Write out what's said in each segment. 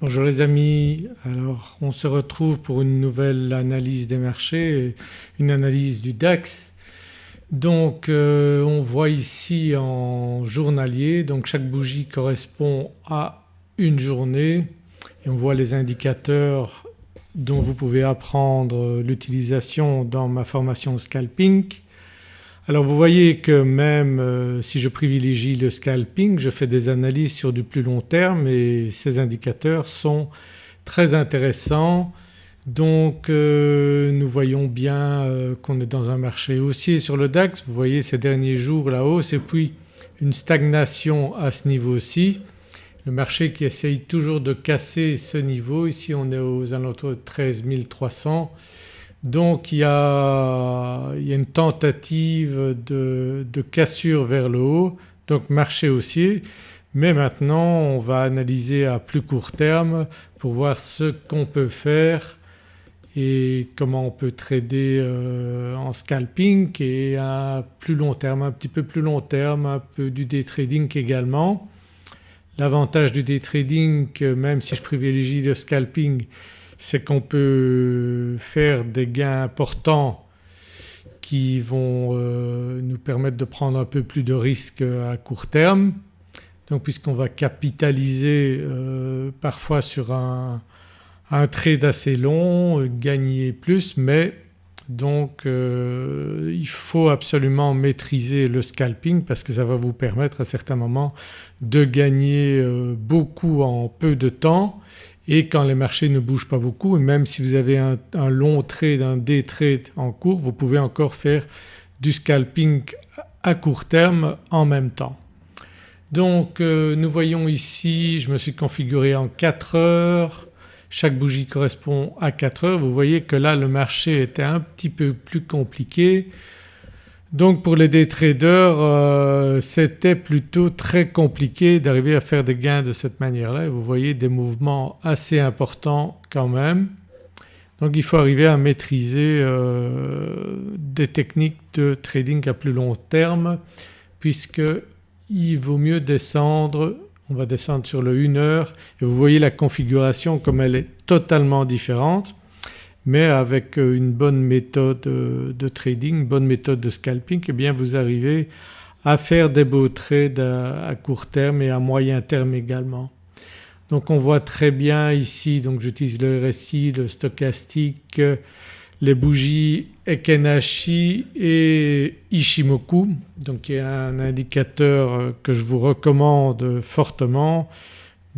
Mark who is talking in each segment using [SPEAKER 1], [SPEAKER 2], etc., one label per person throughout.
[SPEAKER 1] Bonjour les amis, alors on se retrouve pour une nouvelle analyse des marchés, une analyse du DAX. Donc euh, on voit ici en journalier donc chaque bougie correspond à une journée on voit les indicateurs dont vous pouvez apprendre l'utilisation dans ma formation scalping. Alors vous voyez que même euh, si je privilégie le scalping je fais des analyses sur du plus long terme et ces indicateurs sont très intéressants. Donc euh, nous voyons bien euh, qu'on est dans un marché haussier sur le DAX. Vous voyez ces derniers jours la hausse et puis une stagnation à ce niveau-ci. Le marché qui essaye toujours de casser ce niveau, ici on est aux alentours de 13 300 donc il y a, une tentative de, cassure vers le haut donc marché haussier mais maintenant on va analyser à plus court terme pour voir ce qu'on peut faire et comment on peut trader euh, en scalping et à plus long terme, un petit peu plus long terme, un peu du day trading également. L'avantage du day trading même si je privilégie le scalping c'est qu'on peut faire des gains importants qui vont euh, nous permettre de prendre un peu plus de risques à court terme. Donc puisqu'on va capitaliser euh, parfois sur un, trade assez long, gagner plus mais donc euh, il faut absolument maîtriser le scalping parce que ça va vous permettre à certains moments de gagner beaucoup en peu de temps et quand les marchés ne bougent pas beaucoup et même si vous avez un, long trade, un day trade en cours vous pouvez encore faire du scalping à court terme en même temps. Donc euh, nous voyons ici je me suis configuré en 4 heures, chaque bougie correspond à 4 heures. Vous voyez que là le marché était un petit peu plus compliqué. Donc pour les day traders euh, c'était plutôt très compliqué d'arriver à faire des gains de cette manière-là. Vous voyez des mouvements assez importants quand même. Donc il faut arriver à maîtriser euh, des techniques de trading à plus long terme puisqu'il vaut mieux descendre, on va descendre sur le 1 heure. Et vous voyez la configuration comme elle est totalement différente mais avec euh, une bonne méthode euh, de trading, bonne méthode de scalping eh bien vous arrivez à faire des beaux trades à, court terme et à moyen terme également. Donc on voit très bien ici donc j'utilise le RSI, le stochastique, les bougies Ekenashi et Ishimoku donc y a un indicateur euh, que je vous recommande fortement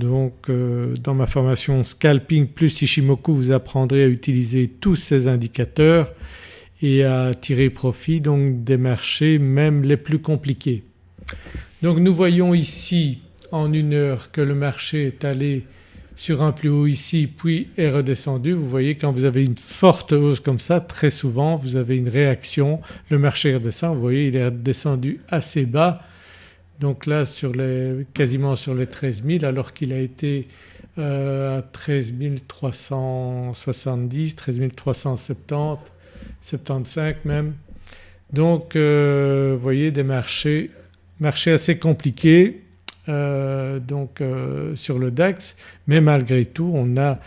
[SPEAKER 1] donc euh, dans ma formation Scalping plus Ishimoku vous apprendrez à utiliser tous ces indicateurs et à tirer profit donc des marchés même les plus compliqués. Donc nous voyons ici en une heure que le marché est allé sur un plus haut ici puis est redescendu. Vous voyez quand vous avez une forte hausse comme ça très souvent vous avez une réaction, le marché redescend, vous voyez il est descendu assez bas donc là sur les, quasiment sur les 13 000 alors qu'il a été euh, à 13 370, 13 370, 75 même. Donc euh, vous voyez des marchés, marchés assez compliqués euh, donc sur le DAX mais malgré tout on a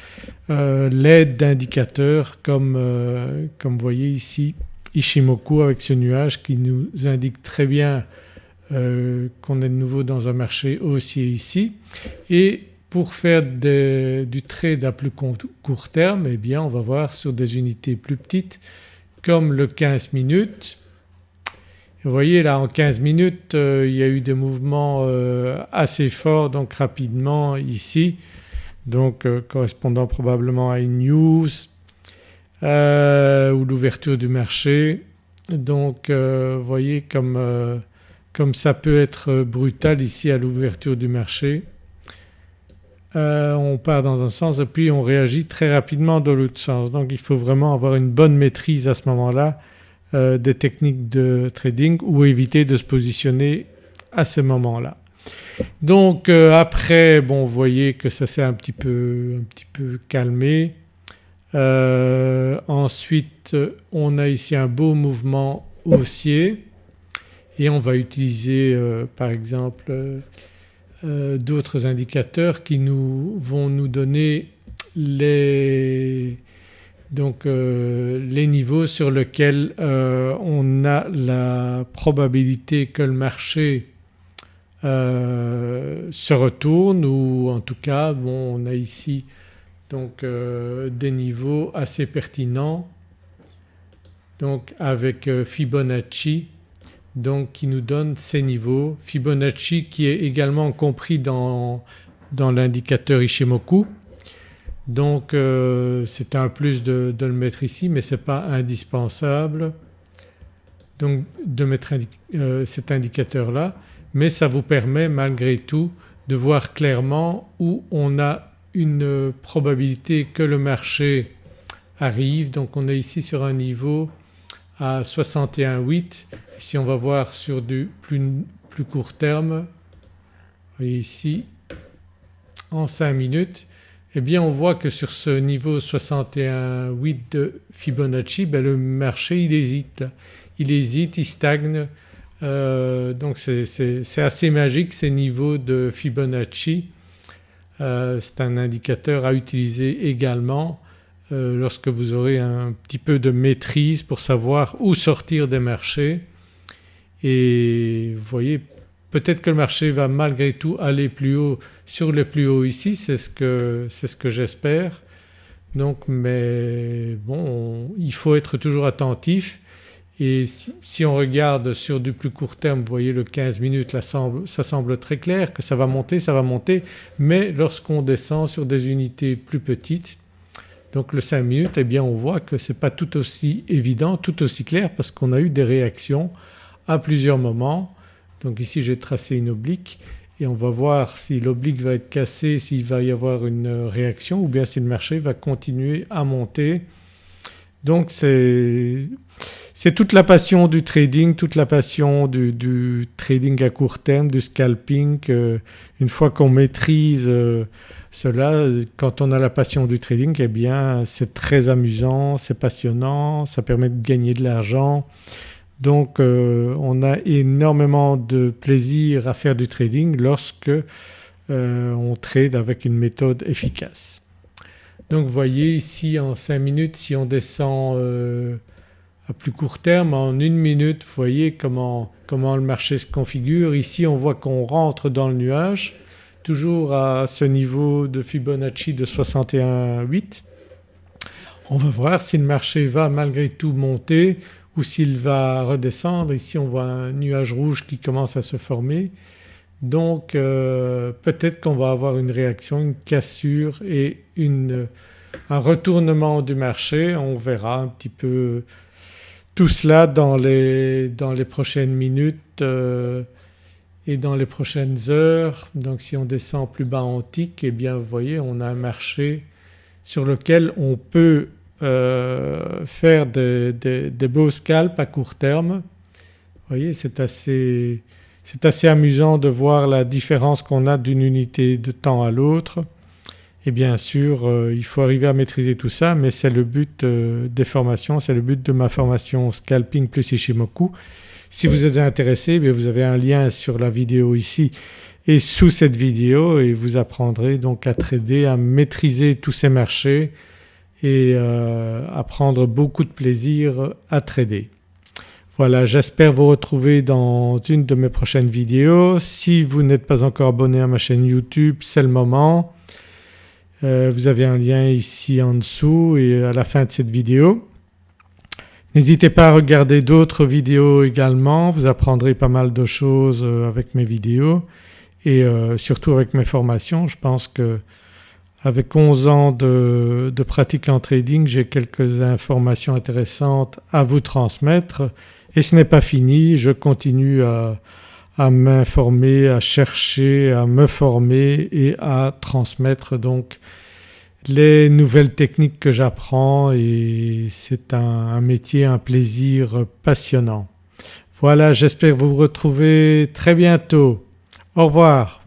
[SPEAKER 1] l'aide d'indicateurs comme, comme vous voyez ici Ishimoku avec ce nuage qui nous indique très bien euh, qu'on est de nouveau dans un marché haussier ici et pour faire du trade à plus court terme eh bien on va voir sur des unités plus petites comme le 15 minutes. Vous voyez là en 15 minutes euh, il y a eu des mouvements euh, assez forts donc rapidement ici donc correspondant probablement à une news ou l'ouverture du marché. Donc vous voyez comme comme ça peut être brutal ici à l'ouverture du marché. Euh, on part dans un sens et puis on réagit très rapidement dans l'autre sens. Donc il faut vraiment avoir une bonne maîtrise à ce moment-là euh, des techniques de trading ou éviter de se positionner à ce moment-là. Donc euh, après bon vous voyez que ça s'est un petit peu calmé. ensuite on a ici un beau mouvement haussier et on va utiliser euh, par exemple euh, euh, d'autres indicateurs qui nous vont nous donner les, donc, les niveaux sur lesquels on a la probabilité que le marché se retourne ou en tout cas bon, on a ici donc des niveaux assez pertinents. Donc avec Fibonacci donc qui nous donne ces niveaux. Fibonacci qui est également compris dans, l'indicateur Ishimoku donc euh, c'est un plus de, le mettre ici mais ce n'est pas indispensable donc de mettre euh, cet indicateur là mais ça vous permet malgré tout de voir clairement où on a une probabilité que le marché arrive. Donc on est ici sur un niveau à 61,8 si on va voir sur du plus, plus court terme, voyez ici en 5 minutes eh bien on voit que sur ce niveau 61,8 de Fibonacci ben le marché il hésite. Il hésite, il stagne. Euh, donc c'est assez magique ces niveaux de Fibonacci. Euh, c'est un indicateur à utiliser également euh, lorsque vous aurez un petit peu de maîtrise pour savoir où sortir des marchés et vous voyez peut-être que le marché va malgré tout aller plus haut sur le plus haut ici c'est ce que, ce que j'espère. Donc mais bon il faut être toujours attentif et si, on regarde sur du plus court terme vous voyez le 15 minutes ça semble très clair que ça va monter, ça va monter mais lorsqu'on descend sur des unités plus petites donc le 5 minutes eh bien on voit que ce n'est pas tout aussi évident, tout aussi clair parce qu'on a eu des réactions à plusieurs moments. Donc ici j'ai tracé une oblique et on va voir si l'oblique va être cassée, s'il va y avoir une réaction ou bien si le marché va continuer à monter. Donc c'est toute la passion du trading, toute la passion du, trading à court terme, du scalping. une fois qu'on maîtrise euh, cela, quand on a la passion du trading eh bien c'est très amusant, c'est passionnant, ça permet de gagner de l'argent. Donc euh, on a énormément de plaisir à faire du trading lorsque euh, on trade avec une méthode efficace. Donc vous voyez ici en 5 minutes si on descend euh, à plus court terme en une minute vous voyez comment, comment le marché se configure. Ici on voit qu'on rentre dans le nuage toujours à ce niveau de Fibonacci de 61,8. On va voir si le marché va malgré tout monter ou s'il va redescendre. Ici on voit un nuage rouge qui commence à se former donc euh, peut-être qu'on va avoir une réaction, une cassure et un retournement du marché. On verra un petit peu tout cela dans les, dans les prochaines minutes euh, et dans les prochaines heures. Donc si on descend plus bas en tic eh bien vous voyez on a un marché sur lequel on peut euh, faire des, beaux scalps à court terme. Vous voyez c'est assez, assez, amusant de voir la différence qu'on a d'une unité de temps à l'autre et bien sûr euh, il faut arriver à maîtriser tout ça mais c'est le but euh, des formations, c'est le but de ma formation Scalping plus Ishimoku. Si vous êtes intéressé eh vous avez un lien sur la vidéo ici et sous cette vidéo et vous apprendrez donc à trader, à maîtriser tous ces marchés et euh, à prendre beaucoup de plaisir à trader. Voilà j'espère vous retrouver dans une de mes prochaines vidéos. Si vous n'êtes pas encore abonné à ma chaîne YouTube c'est le moment. Euh, vous avez un lien ici en dessous et à la fin de cette vidéo. N'hésitez pas à regarder d'autres vidéos également, vous apprendrez pas mal de choses euh, avec mes vidéos et surtout avec mes formations. Je pense que avec 11 ans de, pratique en trading j'ai quelques informations intéressantes à vous transmettre et ce n'est pas fini, je continue à, m'informer, à chercher, à me former et à transmettre donc les nouvelles techniques que j'apprends et c'est un, un, métier, un plaisir passionnant. Voilà j'espère vous retrouver très bientôt. Au revoir.